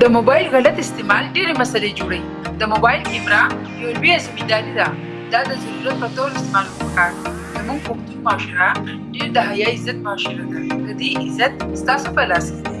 د موبایل غلط استعمال ډېرې مسلې جوړوي د موبایل کیمرا یو لوی ذمہ داري ده دا د ضرورت په تور استعمال وکړئ زموږ پښتون معاشره ډېر د حیا عزت معاشره ده د دې عزت ستاسو په لاس کې دی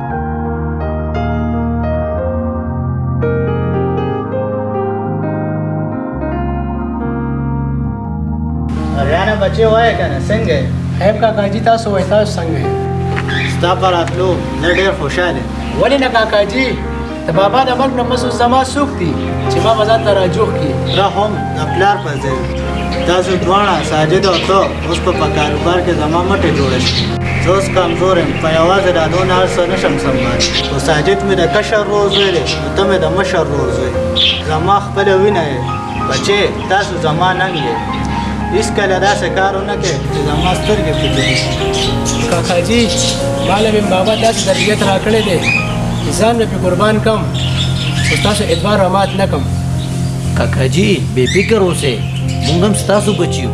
ریانه بچي وای کنه څنګه خیر کاکا جی تاسو وای تاسو څنګه ستا پر اتلو زه ډیر خوشاله ولې نه کاکا جی د بابا د مرګ نه پس اوس زما څوک دي چې ما به ځان ته راجوخ کړي دا هم د پلار په ځای تاسو دواړه ساجد او ته اوس په کاروبار کې زما مټې جوړې شي زه اوس کمزور یم په یوازې دا دونه هر څه نشم سمبالی خو ساجد مې د کشر ورور زوی دی ته مې د مشر ورور زوی زما خپله وینه یې بچې تاسو زما ننګ یې هیڅکله داسې کار ونه کړئ چې زما سترګې پرې جوړې شي کاکاجي ما له مې بابا داسې تربیت راکړی دی چې ځان مې پرې قربان کړم خو ستاسو اعتبار رامات نه کړم کاکاجي بې فکر اوسئ موږ هم ستاسو بچي یو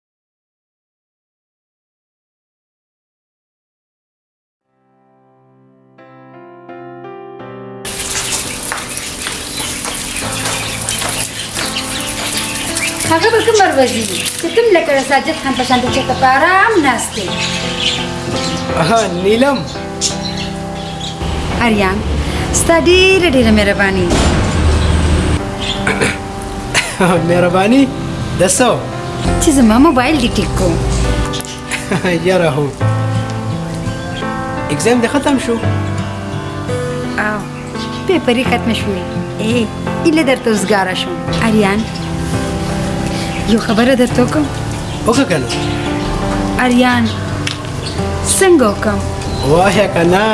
هغه به کوم وروځي چې تم لکه ساجد خان په شان د چته په آرام ناشته اها نیلم اریان ستا ډېره ډېره مهرباني مهرباني د څو چې زما موبایل دې کلیک کوم یاره هو اگزام دې ختم شو او پیپرې ختم شوې ای ایله درته وزګاره شوم اریان یو خبره درته وکړم وکړه که نه اریان څنګه وکړم وایه که نه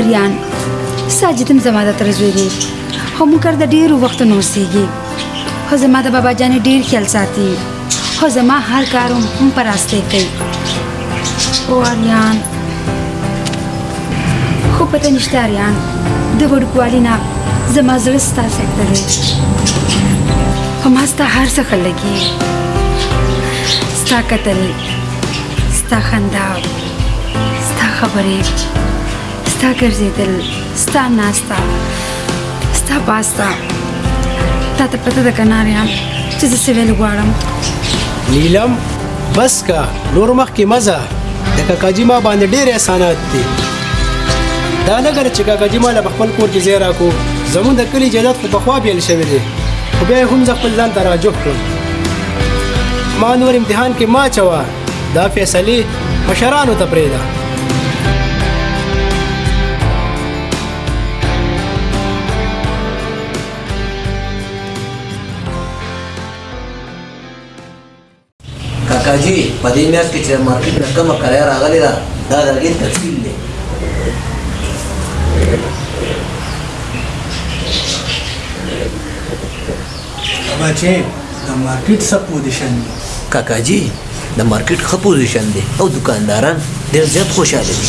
اریان ساجدم زما د تر زوی دی خو موږ کار د ډیرو وخت نه اوسېږي خو زما د بابا جانې ډیر خیال ساتي خو زما هر کار هم پر راسته کوي او اریان خو پته نشته اریان د وړوکوالي نه زما زړه ستا سره دی خو ما ستا هر څه ښه لګي ستا کتل ستا خندا ستا خبرې ستا ګرځېدل ستا ناسته ستا پاسته تا ته پته ده که نه ریان چې زه څه ویل غواړم نیلم بس کا نور مخکې مزه د کاکاجي ما باندې ډېر احسانات دي دا نه ګره چې کاکاجي ما له خپل کور کې ځای راکو زمونږ د کلي جدت خو پخوا پیل شوی دی خو بیا هم زه خپل ځان ته راجوخ کړم ما نور امتحان کې ما چوا دا فیصله مشرانو ته پرېږده کاکاجي په دې میاشت کې چې مارکیټ نه کومه کرایه راغلې ده دا د هغې تفصیل دی بچه د مارکیټ څه پوزیشن دی کاکا جی د مارکیټ ښه پوزیشن دی او دکانداران ډیر زیات خوشاله دي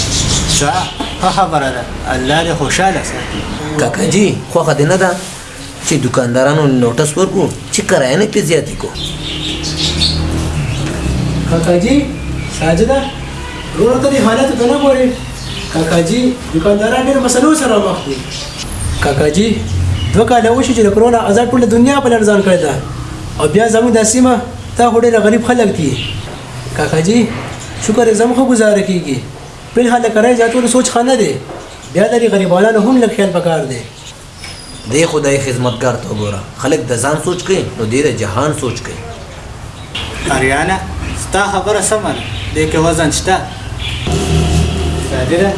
ښه ښه خبره ده الله دې خوشاله ساتي کاکا جی خوښه دې نه ده چې دکاندارانو نوټس ورکو چې کرایه نه پې زیاتې کو کاکا جی ساجده ورور ته دې حالت ته نه ګورې کاکا جی دکانداران ډېر مسلو سره مخ دي کاکاجي دوه کاله وشي چې د کرونا عذاب ټوله دنیا په لړزان کړې ده او بیا زموږ د سیمه تا خو ډېر غریب خلک دي کاکاجي شکر یې زموږ گزاره کیږي بل حال کرای زیاتولو سوچ خانه دی بیا لري غریبانو هم لږ خیال پکار دی د خدای خدمتګار ته وګوره خلک د ځان سوچ کوي نو دی د جهان سوچ کوي اریانا ستا خبره سمه ده دې کې وزن شته صادره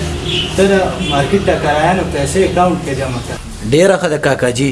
ته د مارکیټ د کرایانو پیسې اکاونټ کې جمع کړه ډېره ښه ده کاکا جي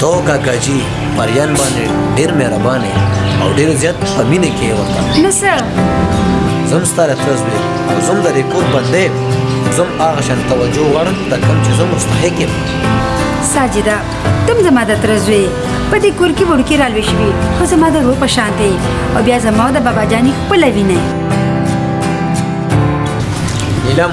تو کاکا جی پریان باندې ډیر مهربان او ډیر زیات په مینه کې ورته نو څه زم ستاره ترز وی او زم د ریکورډ باندې زم هغه شان توجه غواړم د کوم چې زم مستحق یم ساجده تم زما د ترز وی په دې کور کې وړکی رالوي شوی خو زما د روح په شان دی او بیا زما د بابا جانی خپل وینه نیلم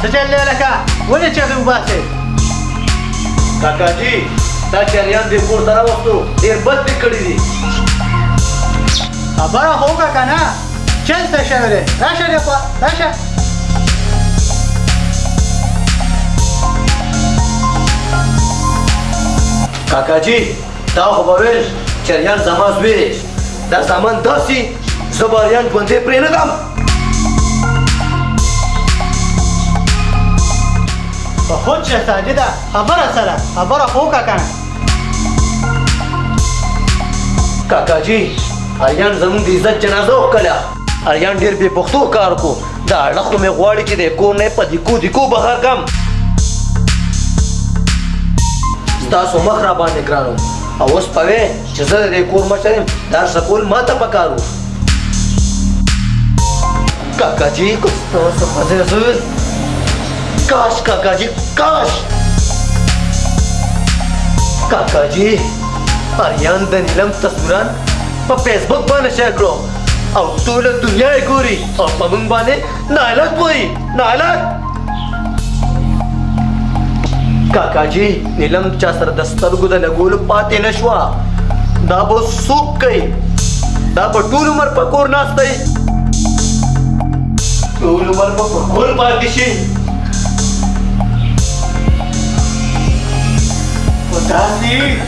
څه چل دی لکه ولې چغې وباسې کاکا جي دا چریان دې کور ته راوستو ډېر بد دې کړي دي خبره خو وکړه که نه چل څه شوی دی راشه دې خوا راشه کاکا جي تا خو به ویل چې اریان زما زوی دی دا سامان داسې زه به اریان ژوندی پرې نه ږدم په خود شه ساجده خبره سره خبره خو وکړه کنه کاکاجي اریان زموږ د عزت جنازه وکړه اریان ډیر بې پښتو کار کو دا اړه خو مې غواړي چې د کور نه په دیکو دیکو بهر کم ستاسو مخ را باندې ګرانو او اوس پوي چې زه د کور مشر یم دا سکول ما ته پکارو کاکا جی کو ستاسو خزه زوی کاش کاکا جی کاش کاکا جی اریان د نیلم تصویران په فیسبوک باندې شیر کړو او ټوله دنیا یې ګوري او په موږ باندې نعلت وایي نعلت کاکا جی نیلم چا سره د سترګو د لګولو پاتې نه شوه دا به څوک کوي دا به ټول عمر په کور ناست دی ټول عمر به په کور پاتې شي خو داسې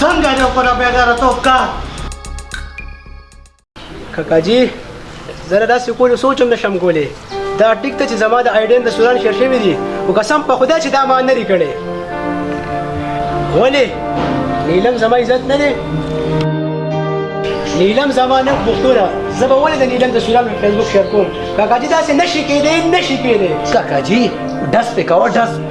څنګه دې وکړه بېګاره تو کار کاکاجي زه داسې کولو سوچ هم نشم کولی دا ټیک ته چې زما د آیډین د سوران شیر شوي دي خو قسم په خدای چې دا ما نه دي کړی ولې نیلم زما عزت نه دی نیلم زما نه پوښتنه زه به ولې د نیلم د سوران په فیسبوک شیر کوم کاکاجي داسې نشي کېدی نشي کېدی کاکاجي ډس پې کوه ډس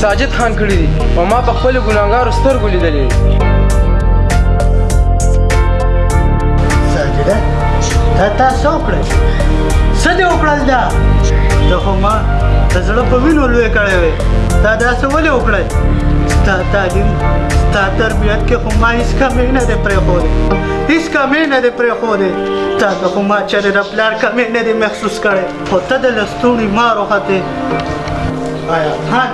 ساجد خان کړی دي او ما په خپل ګناګارو سترګو لیدلې ساجده تا تاسو وکړل څه دې وکړل دا ته خو ما د زړه په وینو لوی کړی وې تا داسې ولې وکړل ستا تعلیم ستا تربیت کې ما هیڅ کمی نه دی پرېښودی هیڅ کمی نه دی پرېښودی تا ته خو ما چېرې د پلار کمی نه دی محسوس کړی خو ته د لستوڼي مار وختې آیا خان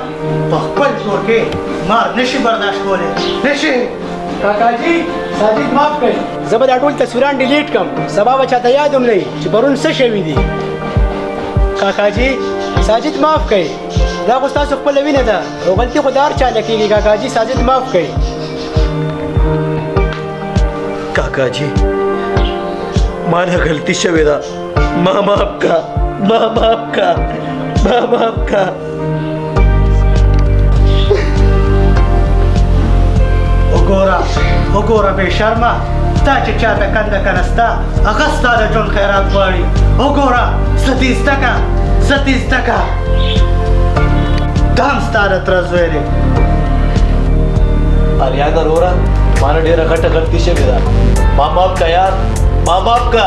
په خپل زور کې مار نشي برداشت کولی نشي کاکاجي صادق معاف کړئ زه به دا ټول تصویران ډیلیټ کړم سبا به چاته یاد هم نه وي چې پرون څه شوي دي کاکاجي ساجد معاف کړئ دا خو ستاسو خپله وینه ده او غلطي خو د هر چا نه کېږي کاکاجي ساجد معاف کړئ کاکاجي ما نه غلطي شوې ده ما معاف کا ما معاف کا ما معاف کا وګوره وګوره بې شرمه ستا چې چاته کنده کنه ستا هغه ستا د ژوند خیرات غواړي وګوره ستیزده که ستیزده که دا هم ستا د تره زوی دی اریاده روره ما نه ډېره غټه غلطي شوې ده ما معاف که یار ما معاف که